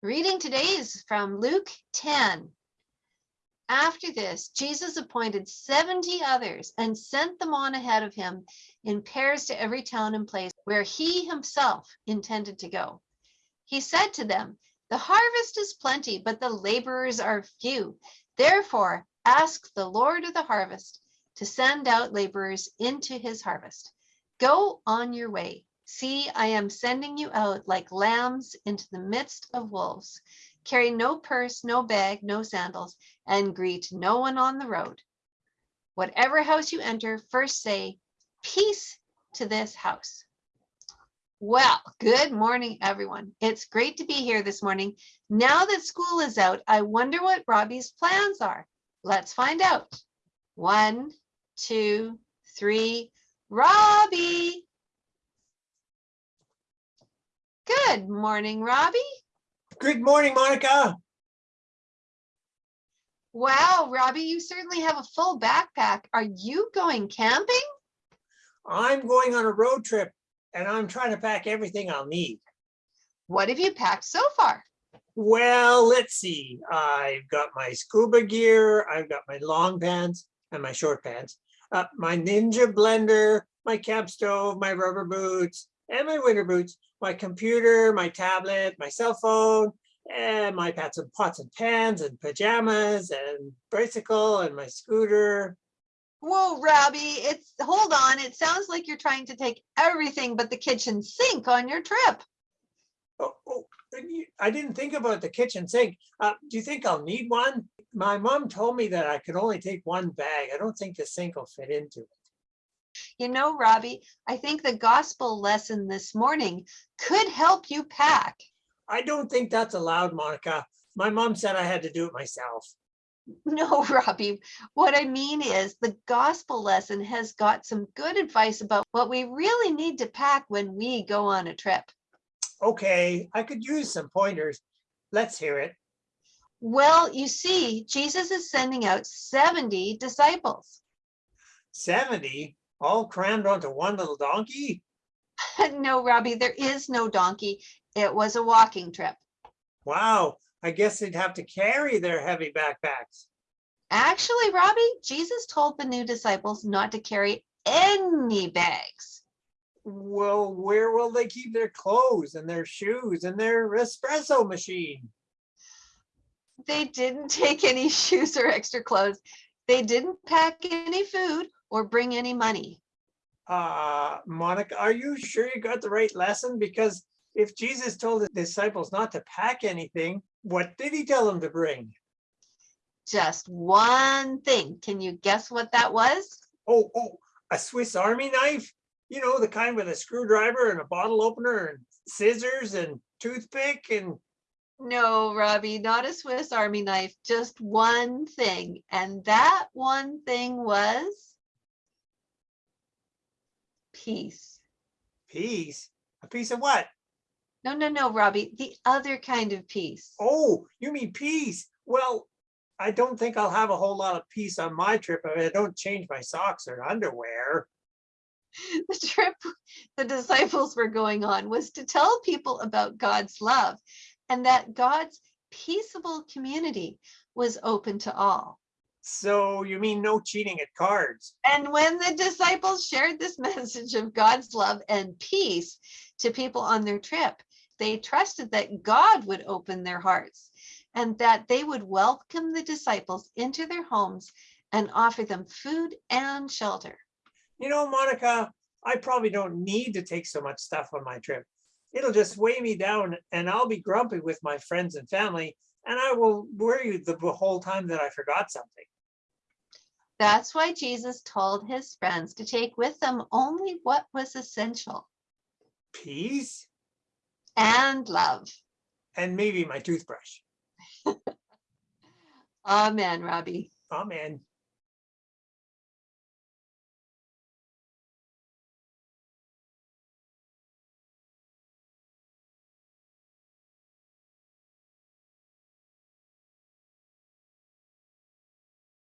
Reading today is from Luke 10. After this, Jesus appointed 70 others and sent them on ahead of him in pairs to every town and place where he himself intended to go. He said to them, The harvest is plenty, but the laborers are few. Therefore, ask the Lord of the harvest to send out laborers into his harvest. Go on your way. See, I am sending you out like lambs into the midst of wolves. Carry no purse, no bag, no sandals, and greet no one on the road. Whatever house you enter, first say, peace to this house. Well, good morning, everyone. It's great to be here this morning. Now that school is out, I wonder what Robbie's plans are. Let's find out. One, two, three. Robbie! Good morning, Robbie. Good morning, Monica. Wow, Robbie, you certainly have a full backpack. Are you going camping? I'm going on a road trip and I'm trying to pack everything I'll need. What have you packed so far? Well, let's see. I've got my scuba gear, I've got my long pants and my short pants, uh, my Ninja blender, my camp stove, my rubber boots, and my winter boots, my computer, my tablet, my cell phone, and my pots and pots and pans and pajamas and bicycle and my scooter. Whoa, Robbie, it's hold on. It sounds like you're trying to take everything but the kitchen sink on your trip. Oh, oh, I didn't think about the kitchen sink. Uh, do you think I'll need one? My mom told me that I could only take one bag. I don't think the sink will fit into it. You know, Robbie, I think the gospel lesson this morning could help you pack. I don't think that's allowed, Monica. My mom said I had to do it myself. No, Robbie, what I mean is the gospel lesson has got some good advice about what we really need to pack when we go on a trip. Okay, I could use some pointers. Let's hear it. Well, you see, Jesus is sending out 70 disciples. 70? All crammed onto one little donkey? no, Robbie, there is no donkey. It was a walking trip. Wow, I guess they'd have to carry their heavy backpacks. Actually, Robbie, Jesus told the new disciples not to carry any bags. Well, where will they keep their clothes and their shoes and their espresso machine? They didn't take any shoes or extra clothes. They didn't pack any food or bring any money. Uh, Monica, are you sure you got the right lesson? Because if Jesus told his disciples not to pack anything, what did he tell them to bring? Just one thing. Can you guess what that was? Oh, oh, a Swiss Army knife? You know, the kind with a screwdriver and a bottle opener and scissors and toothpick and no, Robbie, not a Swiss Army knife, just one thing. And that one thing was peace. Peace? A piece of what? No, no, no, Robbie, the other kind of peace. Oh, you mean peace? Well, I don't think I'll have a whole lot of peace on my trip if I don't change my socks or underwear. The trip the disciples were going on was to tell people about God's love and that God's peaceable community was open to all. So you mean no cheating at cards? And when the disciples shared this message of God's love and peace to people on their trip, they trusted that God would open their hearts and that they would welcome the disciples into their homes and offer them food and shelter. You know, Monica, I probably don't need to take so much stuff on my trip it'll just weigh me down and I'll be grumpy with my friends and family and I will worry the whole time that I forgot something. That's why Jesus told his friends to take with them only what was essential. Peace. And love. And maybe my toothbrush. Amen, Robbie. Amen.